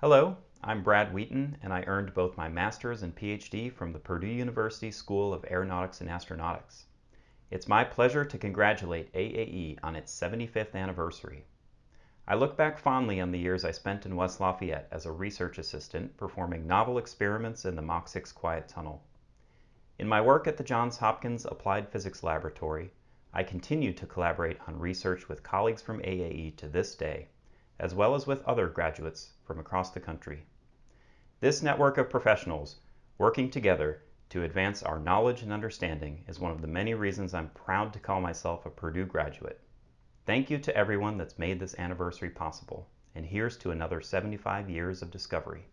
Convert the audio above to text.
Hello, I'm Brad Wheaton, and I earned both my master's and PhD from the Purdue University School of Aeronautics and Astronautics. It's my pleasure to congratulate AAE on its 75th anniversary. I look back fondly on the years I spent in West Lafayette as a research assistant performing novel experiments in the Mach 6 Quiet Tunnel. In my work at the Johns Hopkins Applied Physics Laboratory, I continue to collaborate on research with colleagues from AAE to this day, as well as with other graduates from across the country. This network of professionals working together to advance our knowledge and understanding is one of the many reasons I'm proud to call myself a Purdue graduate. Thank you to everyone that's made this anniversary possible, and here's to another 75 years of discovery.